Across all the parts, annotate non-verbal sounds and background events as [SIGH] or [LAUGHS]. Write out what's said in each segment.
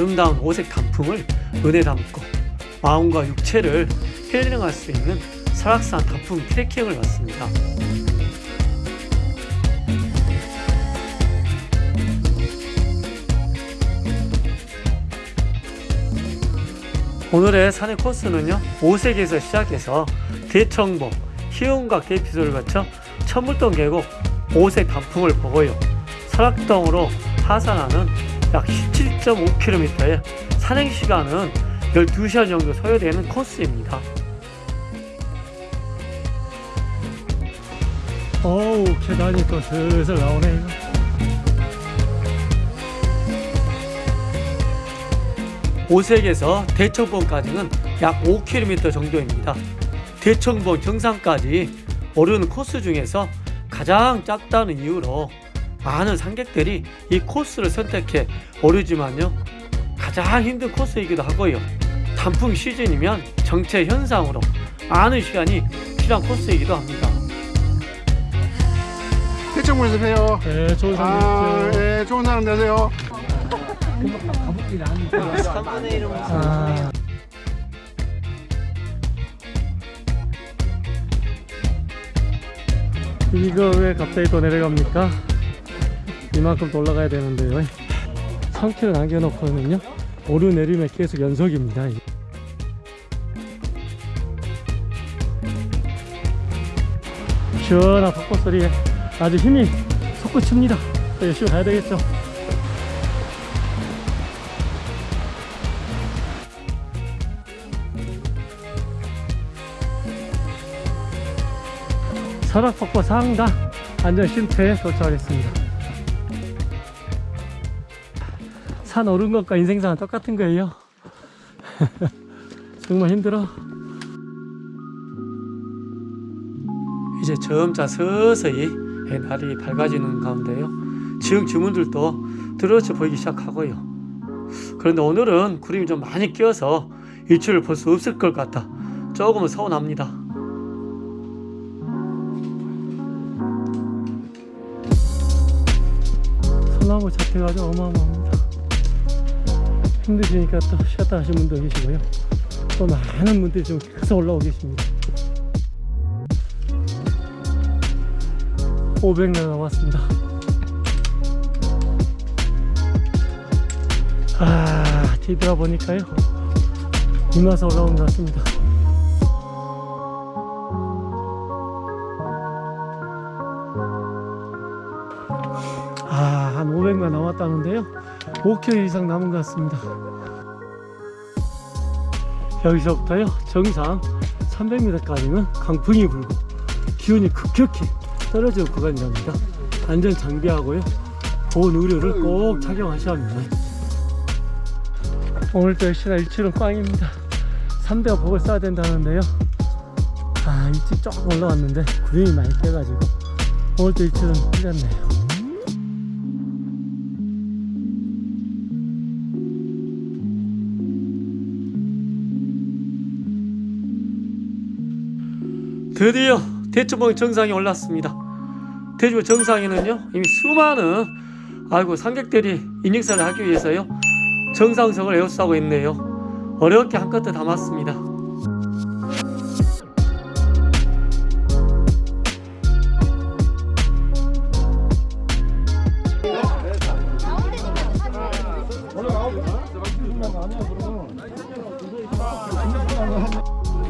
아름다운 오색 단풍을 눈에 담고 마음과 육체를 힐링할 수 있는 설악산 단풍 트레킹을 왔습니다. 오늘의 산의 코스는요 오색에서 시작해서 대청봉, 희운각 대피소를 거쳐 천물동 계곡 오색 단풍을 보고요 설악동으로 하산하는 약 17.5km의 산행 시간은 12시간 정도 소요되는 코스입니다 어우 계단이 또 슬슬 나오네요 오색에서 대청봉까지는 약 5km 정도입니다. 대청봉 정상까지 오르는 코스 중에서 가장 짧다는 이유로 많은 관객들이 이 코스를 선택해 오르지만요 가장 힘든 코스이기도 하고요 단풍 시즌이면 정체 현상으로 많은 시간이 필요한 코스이기도 합니다. 대청문에서 봬요. 네, 좋은 아, 예, 좋은 사람 되세요. 아. 이거 왜 갑자기 또 내려갑니까? 이만큼 또 올라가야 되는데요. 3km 남겨놓고는요 오르내림의 계속 연속입니다. 시원한 벚꽃 소리에 아주 힘이 솟구칩니다. 열심히 가야 되겠죠. 설악폭포 상가 안전쉼터에 도착하겠습니다 산 오른 것과 인생사는 똑같은 거예요. [LAUGHS] 정말 힘들어. 이제 점차 서서히 날이 밝아지는 가운데요. 지형 지문들도 드러져 보이기 시작하고요. 그런데 오늘은 구름이 좀 많이 끼어서 일출을 볼 수 없을 것 같다 조금은 서운합니다. 소나무 자태가 아주 어마어마합니다. 힘드시니까 또 쉬었다 하신 분도 계시고요. 또 많은 분들이 지금 계속 올라오고 계십니다. 500명 남았습니다. 아, 뒤돌아보니까요. 이마서 올라온 것 같습니다. 한 500만 남았다는데요. 5km 이상 남은 것 같습니다. 여기서부터요, 정상 300m까지는 강풍이 불고 기온이 급격히 떨어지는 구간이랍니다. 안전 장비하고요, 보온 의료를 꼭 착용하셔야 합니다. 오늘도 역시나 일출은 꽝입니다. 3대가 복을 써야 된다는데요. 아, 일찍 조금 올라왔는데 구름이 많이 껴가지고 오늘도 일출은 틀렸네요. 드디어 대추봉 정상에 올랐습니다. 대추 정상에는요 이미 수많은 아이고 상객들이 인증사를 하기 위해서요 정상석을 에워싸고 있네요. 어렵게 한껏 담았습니다.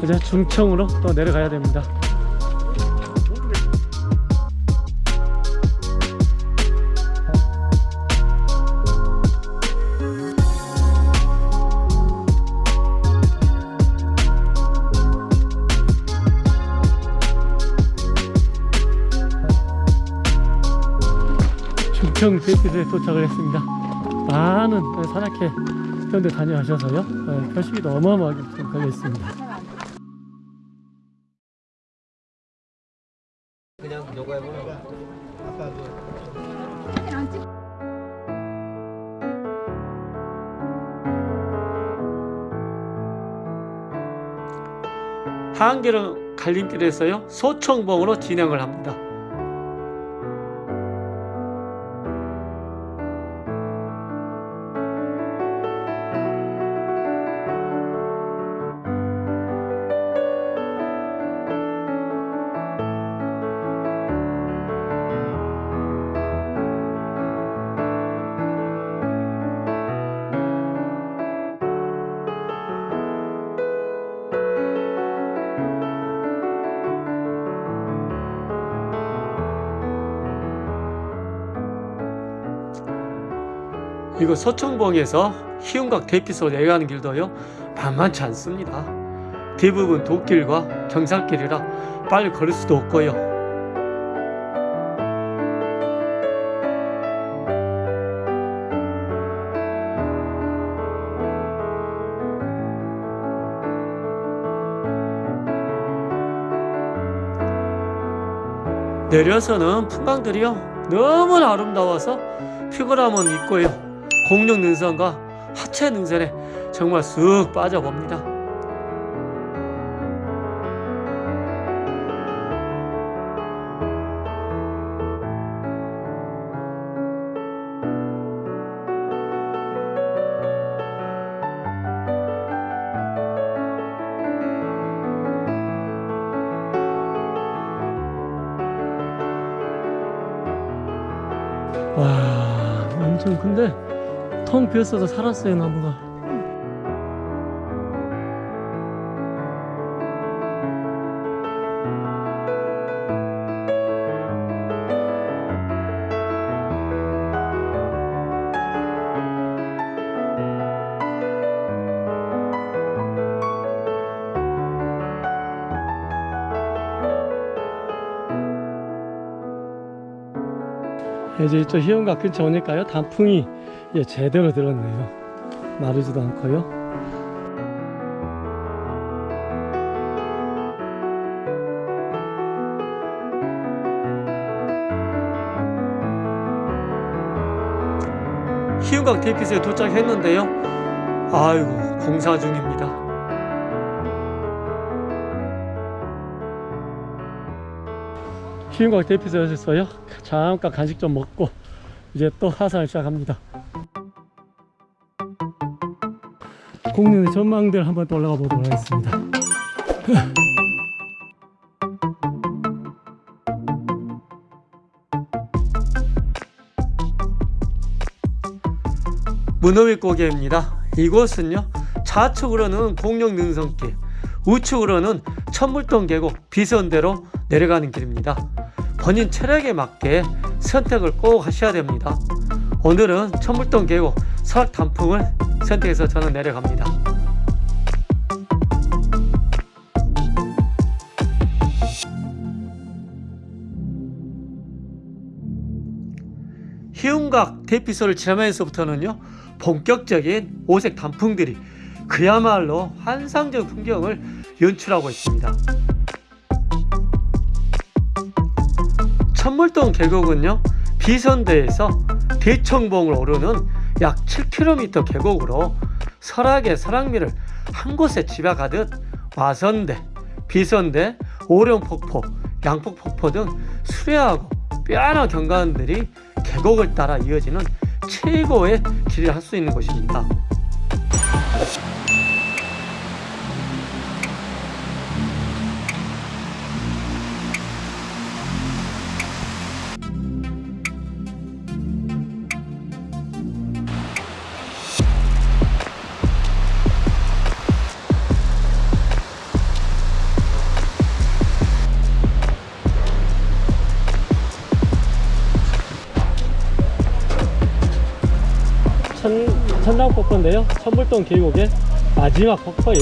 이제 중청으로 또 내려가야 됩니다. 중청 대피소에 도착을 했습니다. 많은 산악회 회원들 다녀가셔서요. 네, 표식이 어마어마하게 좀 걸려 있습니다. 그냥 요거 해보면 그 한계령 갈림길에서요 소청봉으로 진행을 합니다. 이거 서청봉에서 희운각 대피소 내려가는 길도요 만만치 않습니다. 대부분 도길과 경사길이라 빨리 걸을 수도 없고요. 내려서는 풍광들이요 너무 나 아름다워서 피곤함은 있고요 공룡 능선과 하체 능선에 정말 쑥 빠져봅니다. 와 엄청 큰데 텅 비었어도 살았어요 나무가 이제 이쪽 희원각 근처 오니까요? 단풍이 예, 제대로 들었네요. 마르지도 않고요. 희운각 대피소에 도착했는데요. 아이고 공사 중입니다 희운각 대피소에서요. 잠깐 간식 좀 먹고 이제 또 하산을 시작합니다. 공룡의 전망대를 한번 또 올라가 보도록 하겠습니다. 문어위 고개입니다. 이곳은요 좌측으로는 공룡 능선길 우측으로는 천물동 계곡 비선대로 내려가는 길입니다 본인 체력에 맞게 선택을 꼭 하셔야 됩니다. 오늘은 천물동 계곡 설악 단풍을 선택해서 저는 내려갑니다. 희운각 대피소를 지나면서부터는요 본격적인 오색 단풍들이 그야말로 환상적 풍경을 연출하고 있습니다 천물동 계곡은요 비선대에서 대청봉을 오르는 약 7km 계곡으로 설악의 설악미를 한 곳에 집약하듯 와선대, 비선대, 오령폭포, 양폭폭포 등 수려하고 뼈아나 경관들이 계곡을 따라 이어지는 최고의 길을 할 수 있는 곳입니다. 천당폭포인데요. 천불동 계곡의 마지막 폭포인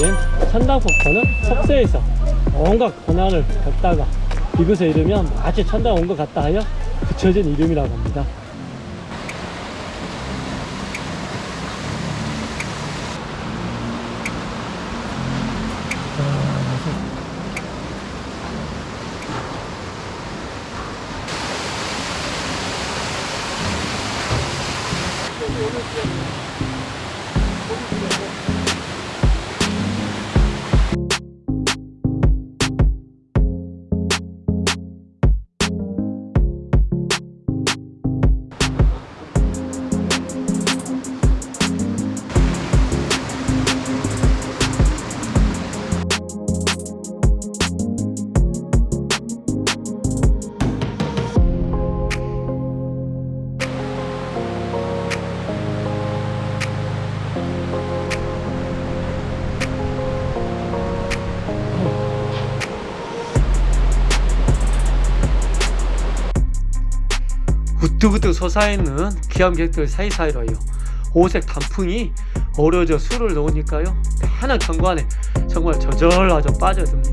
천당폭포는 속세에서 온갖 고난을 겪다가 이곳에 이르면 마치 천당 온 것 같다 하여 붙여진 이름이라고 합니다. 우뚝우뚝 솟아있는 기암객들 사이사이로요. 오색 단풍이 어우러져 술을 놓으니까요. 편한 경관에 정말 저절하죠 빠져듭니다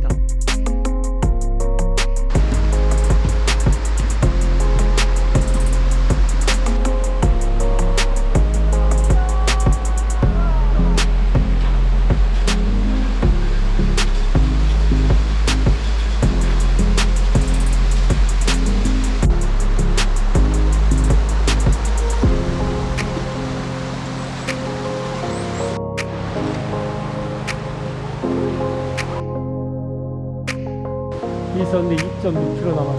이선대 2.6km 남았습니다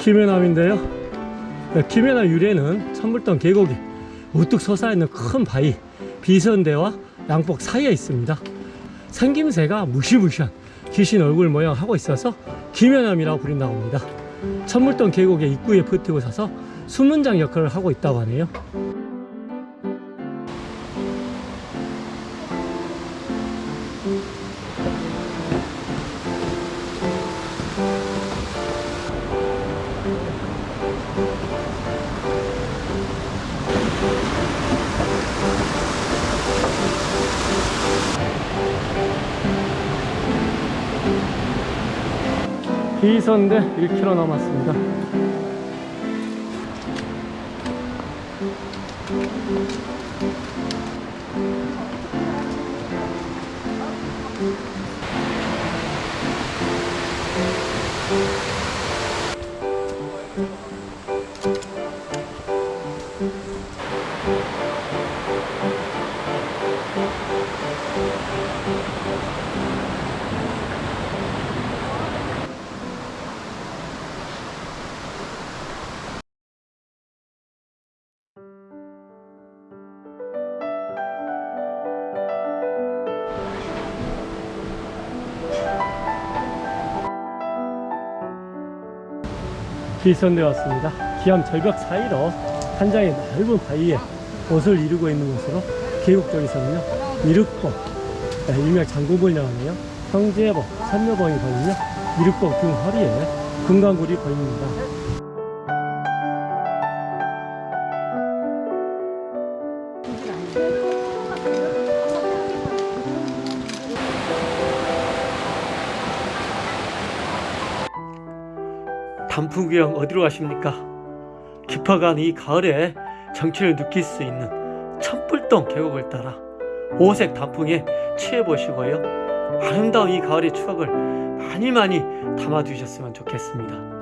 김해남인데요. 네, 김해남 유래는 천물동 계곡에 우뚝 솟아있는 큰 바위 비선대와 양복 사이에 있습니다. 생김새가 무시무시한 귀신 얼굴 모양 하고 있어서 김해남이라고 부른다고 합니다. 천물동 계곡의 입구에 버티고 서서 수문장 역할을 하고 있다고 하네요 비선대 1km 남았습니다. 비선대 왔습니다. 기암 절벽 사이로 한 장의 넓은 바위에 옷을 이루고 있는 곳으로 계곡 쪽에서는요 미륵봉 네, 일명 장구봉이라고 하네요 형제복 삼려봉이 보이며 미륵봉 등 허리에 금강굴이 보입니다 단풍 구경 어디로 가십니까? 깊어간 이 가을에 정취를 느낄 수 있는 천불동 계곡을 따라 오색 단풍에 취해 보시고요. 아름다운 이 가을의 추억을 많이 많이 담아 두셨으면 좋겠습니다.